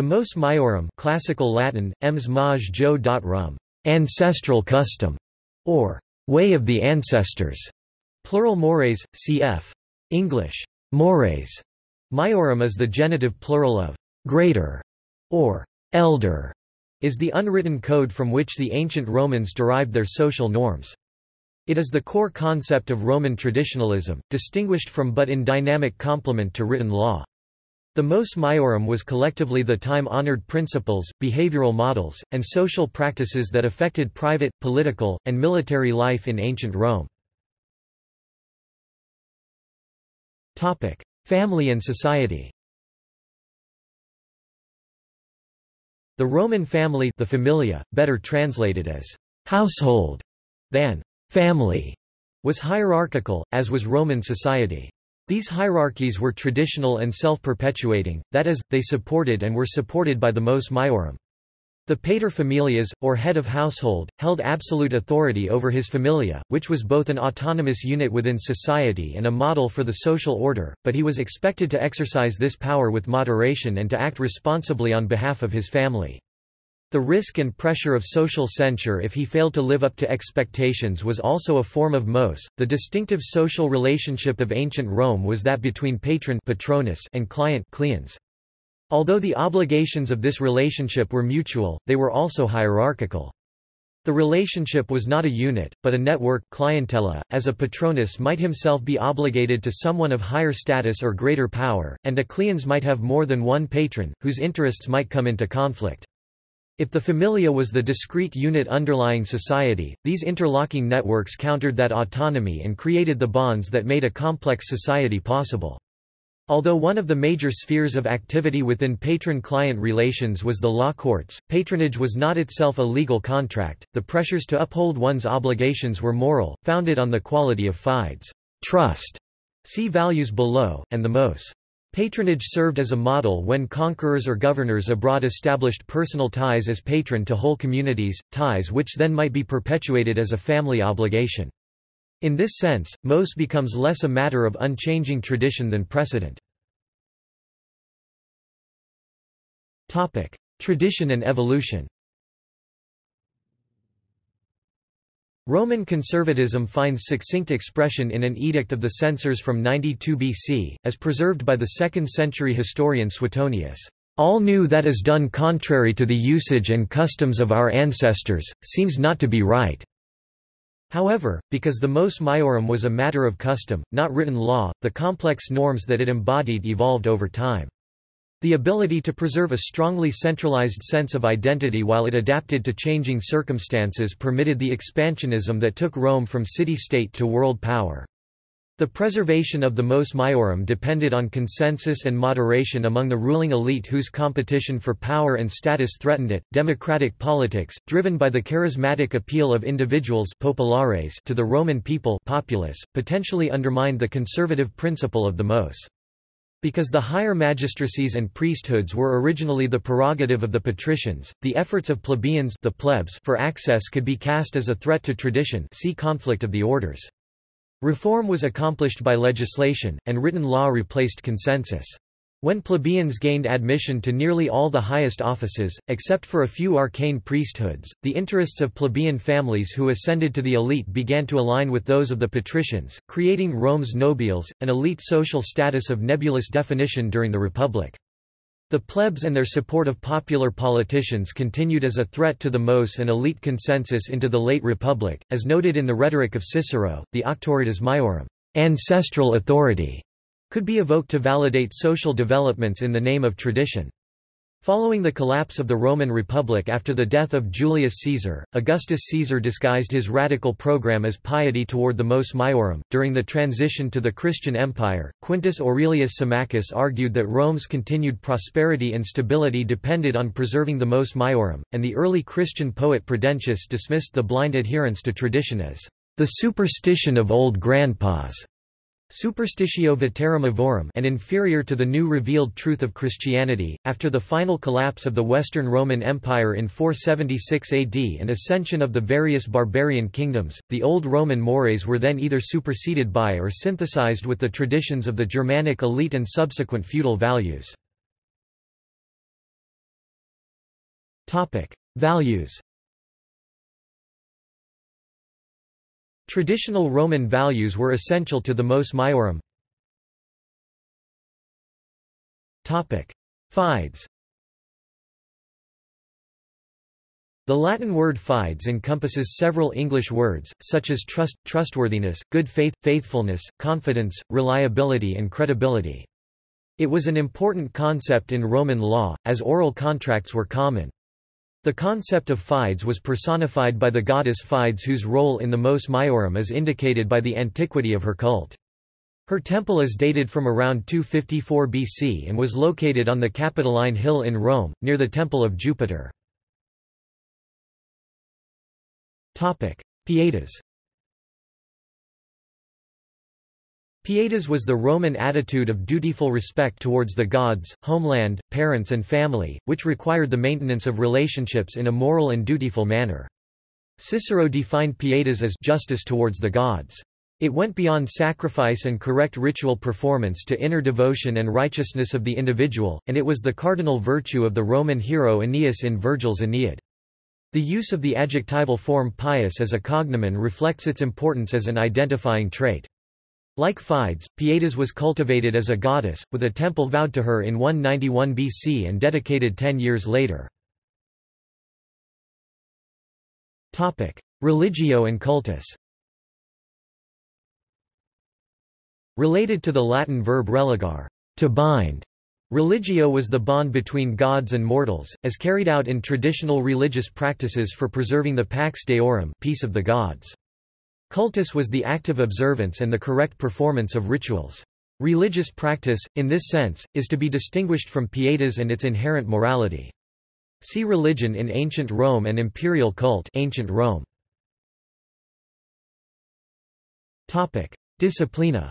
The mos maiorum classical Latin, ems maj jo rum, ancestral custom, or way of the ancestors, plural mores, cf. English, mores. Maiorum is the genitive plural of greater or elder, is the unwritten code from which the ancient Romans derived their social norms. It is the core concept of Roman traditionalism, distinguished from but in dynamic complement to written law. The mos maiorum was collectively the time-honored principles, behavioral models, and social practices that affected private, political, and military life in ancient Rome. Family and society The Roman family the familia, better translated as household than family, was hierarchical, as was Roman society. These hierarchies were traditional and self-perpetuating, that is, they supported and were supported by the mos maiorum. The paterfamilias, or head of household, held absolute authority over his familia, which was both an autonomous unit within society and a model for the social order, but he was expected to exercise this power with moderation and to act responsibly on behalf of his family. The risk and pressure of social censure if he failed to live up to expectations was also a form of mos. The distinctive social relationship of ancient Rome was that between patron patronus and client cliens. Although the obligations of this relationship were mutual, they were also hierarchical. The relationship was not a unit, but a network clientela, as a patronus might himself be obligated to someone of higher status or greater power, and a cliens might have more than one patron, whose interests might come into conflict. If the familia was the discrete unit underlying society, these interlocking networks countered that autonomy and created the bonds that made a complex society possible. Although one of the major spheres of activity within patron-client relations was the law courts, patronage was not itself a legal contract, the pressures to uphold one's obligations were moral, founded on the quality of fides trust", see values below, and the mos. Patronage served as a model when conquerors or governors abroad established personal ties as patron to whole communities, ties which then might be perpetuated as a family obligation. In this sense, mos becomes less a matter of unchanging tradition than precedent. Tradition and evolution Roman conservatism finds succinct expression in an edict of the censors from 92 BC, as preserved by the 2nd century historian Suetonius. All new that is done contrary to the usage and customs of our ancestors, seems not to be right. However, because the mos maiorum was a matter of custom, not written law, the complex norms that it embodied evolved over time. The ability to preserve a strongly centralized sense of identity while it adapted to changing circumstances permitted the expansionism that took Rome from city-state to world power. The preservation of the mos maiorum depended on consensus and moderation among the ruling elite whose competition for power and status threatened it. Democratic politics, driven by the charismatic appeal of individuals populares to the Roman people populus, potentially undermined the conservative principle of the mos. Because the higher magistracies and priesthoods were originally the prerogative of the patricians, the efforts of plebeians the plebs for access could be cast as a threat to tradition see conflict of the orders. Reform was accomplished by legislation, and written law replaced consensus. When plebeians gained admission to nearly all the highest offices, except for a few arcane priesthoods, the interests of plebeian families who ascended to the elite began to align with those of the patricians, creating Rome's nobiles, an elite social status of nebulous definition during the Republic. The plebs and their support of popular politicians continued as a threat to the mos and elite consensus into the late Republic, as noted in the rhetoric of Cicero, the auctoritas maiorum ancestral authority could be evoked to validate social developments in the name of tradition. Following the collapse of the Roman Republic after the death of Julius Caesar, Augustus Caesar disguised his radical program as piety toward the mos maiorum. During the transition to the Christian Empire, Quintus Aurelius Symmachus argued that Rome's continued prosperity and stability depended on preserving the mos maiorum, and the early Christian poet Prudentius dismissed the blind adherence to tradition as the superstition of old grandpas. Superstitio veterum avorum and inferior to the new revealed truth of Christianity. After the final collapse of the Western Roman Empire in 476 AD and ascension of the various barbarian kingdoms, the old Roman mores were then either superseded by or synthesized with the traditions of the Germanic elite and subsequent feudal values. Values. Traditional Roman values were essential to the mos maiorum. Fides. The Latin word fides encompasses several English words, such as trust, trustworthiness, good faith, faithfulness, confidence, reliability and credibility. It was an important concept in Roman law, as oral contracts were common. The concept of Fides was personified by the goddess Fides whose role in the Mos Maiorum is indicated by the antiquity of her cult. Her temple is dated from around 254 BC and was located on the Capitoline Hill in Rome, near the Temple of Jupiter. Pietas Pietas was the Roman attitude of dutiful respect towards the gods, homeland, parents and family, which required the maintenance of relationships in a moral and dutiful manner. Cicero defined pietas as justice towards the gods. It went beyond sacrifice and correct ritual performance to inner devotion and righteousness of the individual, and it was the cardinal virtue of the Roman hero Aeneas in Virgil's Aeneid. The use of the adjectival form Pius as a cognomen reflects its importance as an identifying trait. Like Fides, Pietas was cultivated as a goddess, with a temple vowed to her in 191 BC and dedicated ten years later. Religio and cultus Related to the Latin verb religare, to bind, religio was the bond between gods and mortals, as carried out in traditional religious practices for preserving the pax deorum peace of the gods. Cultus was the active observance and the correct performance of rituals. Religious practice, in this sense, is to be distinguished from pietas and its inherent morality. See religion in ancient Rome and imperial cult ancient Rome. Disciplina.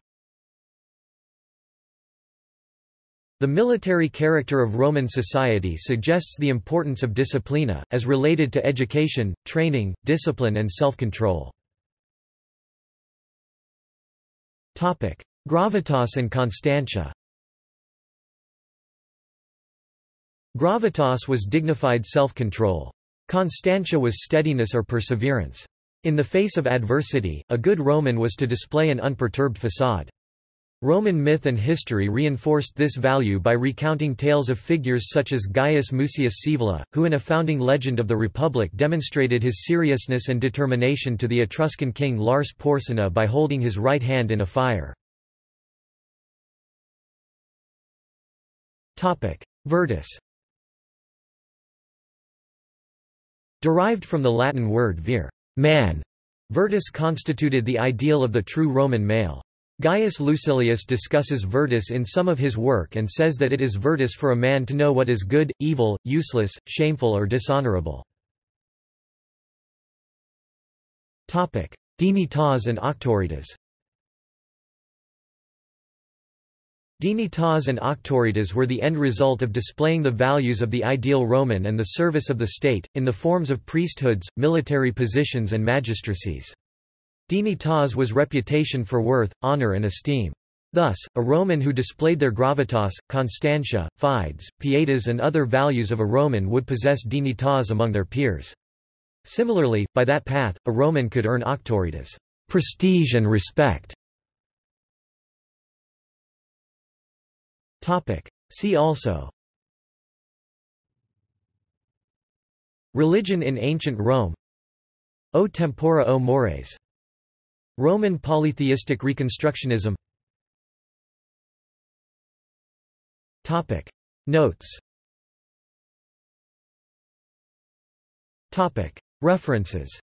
The military character of Roman society suggests the importance of disciplina, as related to education, training, discipline and self-control. Gravitas and Constantia Gravitas was dignified self-control. Constantia was steadiness or perseverance. In the face of adversity, a good Roman was to display an unperturbed facade. Roman myth and history reinforced this value by recounting tales of figures such as Gaius Mucius Scaevola, who in a founding legend of the Republic demonstrated his seriousness and determination to the Etruscan king Lars Porsena by holding his right hand in a fire. Virtus Derived from the Latin word vir man", virtus constituted the ideal of the true Roman male. Gaius Lucilius discusses virtus in some of his work and says that it is virtus for a man to know what is good, evil, useless, shameful or dishonorable. Dignitas and auctoritas Dignitas and auctoritas were the end result of displaying the values of the ideal Roman and the service of the state, in the forms of priesthoods, military positions and magistracies. Dignitas was reputation for worth, honor and esteem. Thus, a Roman who displayed their gravitas, constantia, fides, pietas and other values of a Roman would possess dignitas among their peers. Similarly, by that path, a Roman could earn auctoritas prestige and respect. See also Religion in ancient Rome O tempora o mores Roman polytheistic reconstructionism Notes References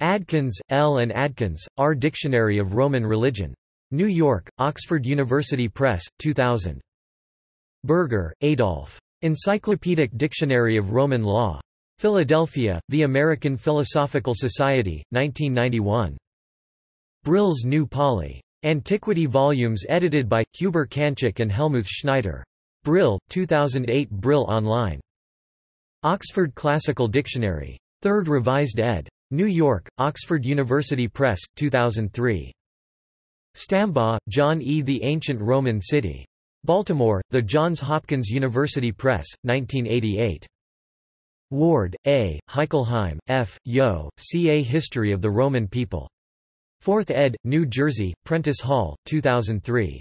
Adkins, L. and Adkins, R. Dictionary of Roman Religion. New York, Oxford University Press, 2000. Berger, Adolf. Encyclopedic Dictionary of Roman Law. Philadelphia, The American Philosophical Society, 1991. Brill's New Pauly. Antiquity volumes edited by, Hubert Cancik and Helmuth Schneider. Brill, 2008 Brill Online. Oxford Classical Dictionary. 3rd Revised ed. New York, Oxford University Press, 2003. Stambaugh, John E. The Ancient Roman City. Baltimore, The Johns Hopkins University Press, 1988. Ward, A., Heichelheim, F., Yeo, C. A History of the Roman People. 4th ed., New Jersey, Prentice Hall, 2003.